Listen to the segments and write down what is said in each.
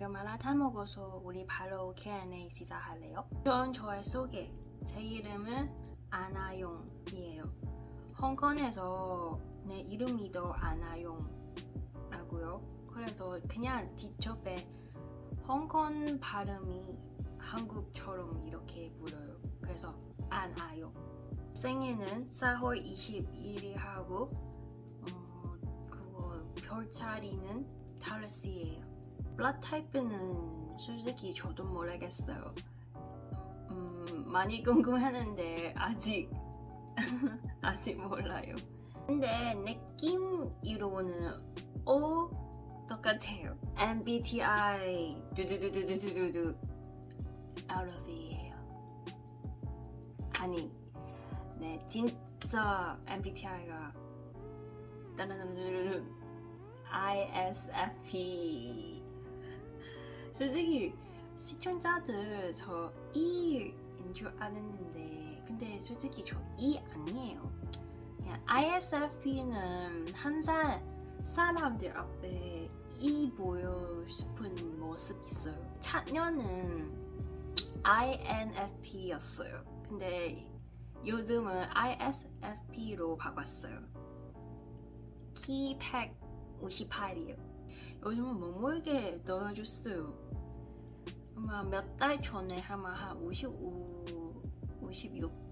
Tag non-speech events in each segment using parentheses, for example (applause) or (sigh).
지금 하나 다 먹어서 우리 바로 Q&A 시작할래요? 전 저의 소개. 제 이름은 아나용이에요. 홍콩에서 내 이름이 더 아나용라고요. 그래서 그냥 뒤쪽에 홍콩 발음이 한국처럼 이렇게 불어요. 그래서 아나용. 생일은 4월 21일 하고 어, 그거 별자리는 타르스예요 블라 타입은 솔직히 저도 모르겠어요. 음, 많이 궁금했는데 아직 (laughs) 아직 몰라요. 근데 느낌으로는 O 똑같아요. MBTI 두두두두두두두 LOV예요 아니 네 진짜 MBTI가 ISFP 솔직히 시청자들 저 E인 줄 알았는데 근데 솔직히 저 E 아니에요. 그냥 ISFP는 항상 사람들 앞에 E 보여 싶은 모습 있어요. 작년은 INFP였어요. 근데 요즘은 ISFP로 바꿨어요. 키 158이에요 요즘은 뭐 모르게 넣어줬어요. 아마 몇 달 전에 아마 한 55, 56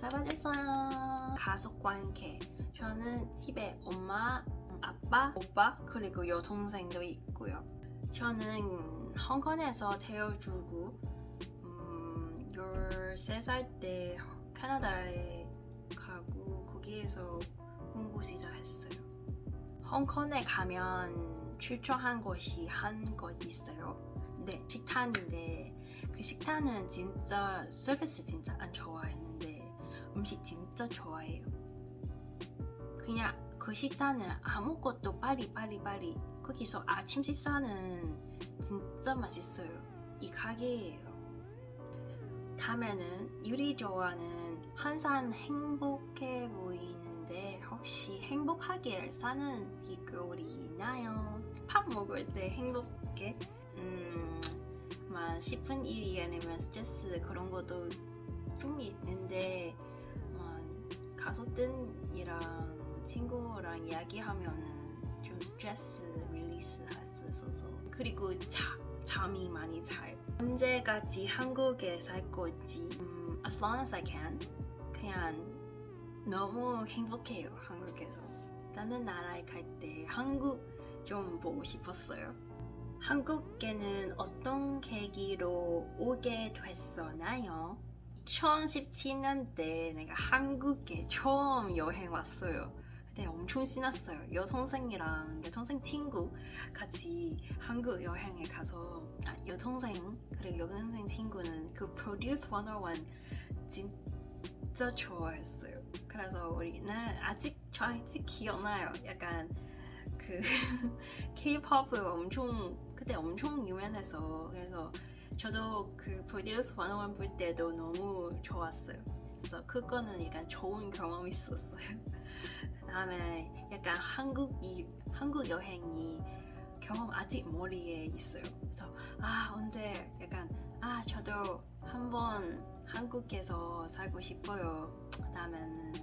사라졌어요. 가족 관계. 저는 집에 엄마, 아빠, 오빠 그리고 여동생도 있고요. 저는 홍콩에서 태어주고 음, 13살 때 캐나다에 가고 거기에서 공부 시작했어요. 홍콩에 가면 추천한 곳이 한 곳 있어요. 네 식단인데 그 식단은 진짜 서비스 진짜 안 좋아했는데 음식 진짜 좋아해요. 그냥 그 식단은 아무것도 빨리 거기서 아침 식사는 진짜 맛있어요. 이 가게예요. 다음에는 유리 좋아하는 항상 행복해 혹시 행복하게 사는 비결이 있나요? 밥 먹을 때 행복해? 음, 막 10분 일이 아니면 스트레스 그런 것도 좀 있는데 어, 가족들이랑 친구랑 이야기하면은 좀 스트레스 release 할 수 있어서 그리고 자, 잠이 많이 자요 언제까지 한국에 살 건지 음, as long as I can 그냥 너무 행복해요 한국에서. 다른 나라에 갈 때 한국 좀 보고 싶었어요. 한국에는 어떤 계기로 오게 됐었나요? 2017년 때 내가 한국에 처음 여행 왔어요. 그때 엄청 신났어요. 여동생이랑 여동생 친구 같이 한국 여행에 가서 아, 여동생 그리고 여동생 친구는 그 Produce 101 진짜 좋아했어요 그래서 우리는 아직 저 아직 기억나요. 약간 그 (laughs) K-pop 엄청 그때 엄청 유명해서. 그래서 저도 그 Produce 101 볼 때도 너무 좋았어요. 그래서 그거는 약간 좋은 경험이 있었어요. (laughs) 그 다음에 약간 한국 이 한국 여행이 경험 아직 머리에 있어요. 그래서 아 언제 약간 아 저도 한번 한국에서 살고 싶어요. 그 다음에는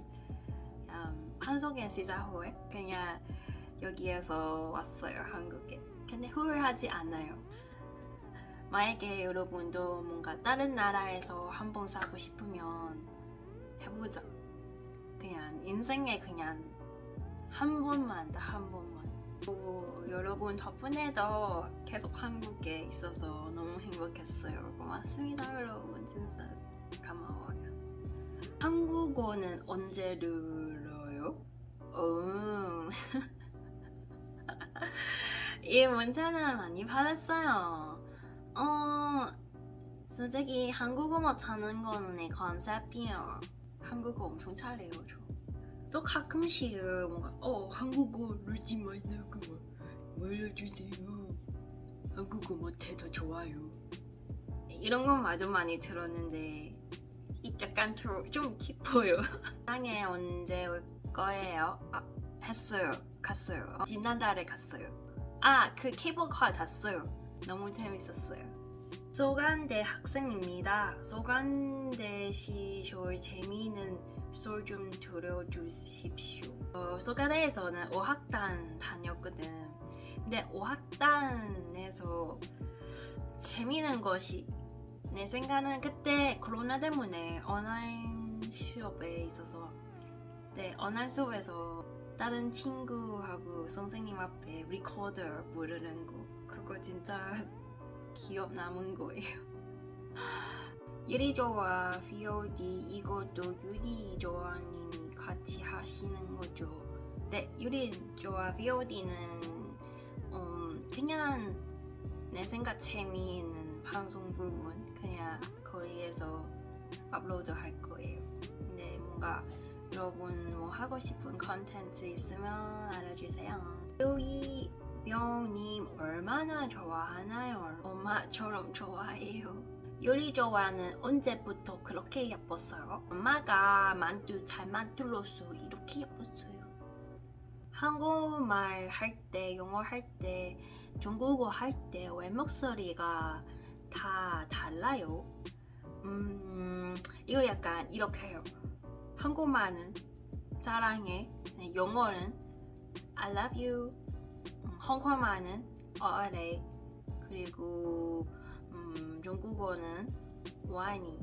음, 한국에 시작 후에 그냥 여기에서 왔어요 한국에. 근데 후회하지 않아요. 만약에 여러분도 뭔가 다른 나라에서 한번 살고 싶으면 해보자. 그냥 인생에 그냥 한 번만 한 번만 오, 여러분 덕분에도 계속 한국에 있어서 너무 행복했어요 고맙습니다 여러분 진짜 고마워요 한국어는 언제 늘어요? 음. (laughs) 이 문자는 많이 받았어요 어... 솔직히 한국어 못하는 거는 내 컨셉이에요 한국어 엄청 잘해요 저. 또 가끔씩 뭔가 어 한국어 늘지 말라고 알려주세요 한국어 못해도 좋아요 이런 건 말도 많이 들었는데 약간 좀 깊어요 (laughs) 땅에 언제 올 거예요? 아, 했어요 갔어요. 지난달에 갔어요. 아, 그 케이블카 탔어요. 너무 재밌었어요. 소간대 학생입니다. 소간대 시절 재미있는 썰좀 들려주십시오. 어, 소간대에서는 5학단 다녔거든. 근데 5학단에서 재미있는 것이 내 생각은 그때 코로나 때문에 온라인 수업에 있어서 네 온라인 수업에서 다른 친구하고 선생님 앞에 리코더 부르는 거 그거 진짜 기억 남은 거예요. 유리 좋아 VOD 이것도 유리 좋아님이 같이 하시는 거죠. 네 유리 좋아 VOD는 음, 그냥 내 생각 재미있는 방송 부분 그냥 거기에서 업로드 할 거예요. 근데 뭔가 여러분 뭐 하고 싶은 컨텐츠 있으면 알려주세요. 요이 명님 얼마나 좋아하나요? 엄마처럼 좋아해요. 요리 좋아는 언제부터 그렇게 예뻤어요? 엄마가 만두 잘 만들어서 이렇게 예뻤어요. 한국말 할 때, 영어 할 때, 중국어 할 때 왜 목소리가 다 달라요? 음, 이거 약간 이렇게 해요. 한국말은 사랑해, 네, 영어는 I love you, 음, 홍콩말은 어레, 그리고 음, 중국어는 와니.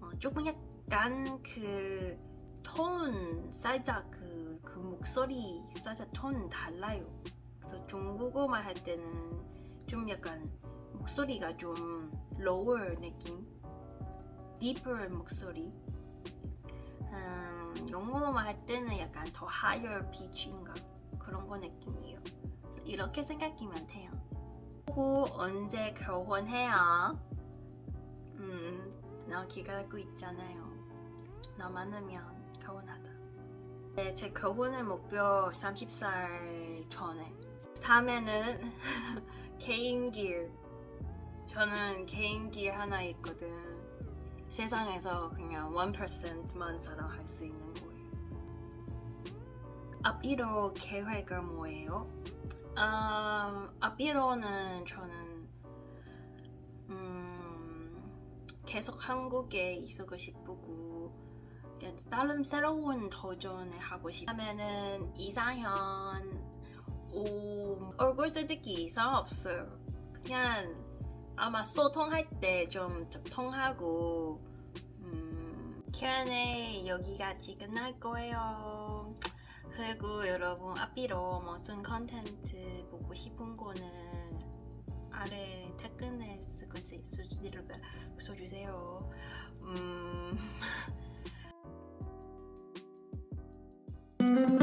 어, 조금 약간 그 톤, 살짝 그, 그 목소리 살짝 톤 달라요. 그래서 중국어말 할 때는 좀 약간 목소리가 좀 lower 느낌, deeper 목소리. 음, 영어만 할 때는 약간 더 higher pitch인가 그런 거 느낌이에요. 이렇게 생각하면 돼요. 후 언제 결혼해요? 음, 나 기다리고 있잖아요. 나 많으면 결혼하다. 네, 제 결혼의 목표 30살 전에. 다음에는 (laughs) 개인기. 저는 개인기 하나 있거든. 세상에서 그냥 1%만 사랑할 수 있는 거예요. 앞으로 계획은 뭐예요? 음, 앞으로는 저는 음, 계속 한국에 있고 싶고 다른 새로운 도전을 하고 싶다면은 이상현 오, 얼굴 솔직히 이상 없어요. 그냥 아마 소통할 때 좀 통하고 음, Q&A 여기까지 끝날 거예요. 그리고 여러분 앞으로 무슨 컨텐츠 보고 싶은 거는 아래 댓글에 써주세요. 음... (laughs)